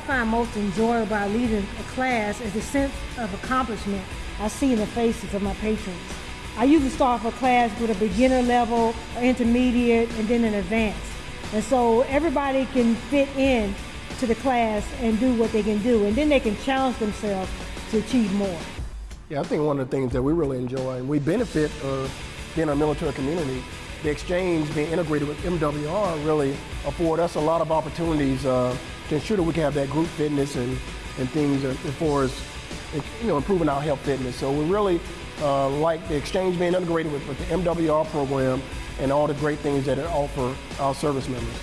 find most enjoyable about leading a class is the sense of accomplishment I see in the faces of my patrons. I usually start off a class with a beginner level, intermediate, and then an advanced. And so everybody can fit in to the class and do what they can do, and then they can challenge themselves to achieve more. Yeah, I think one of the things that we really enjoy and we benefit of being a military community, the exchange being integrated with MWR really afford us a lot of opportunities uh, to ensure that we can have that group fitness and, and things as far as you know, improving our health fitness. So we really uh, like the exchange being integrated with, with the MWR program and all the great things that it offer our service members.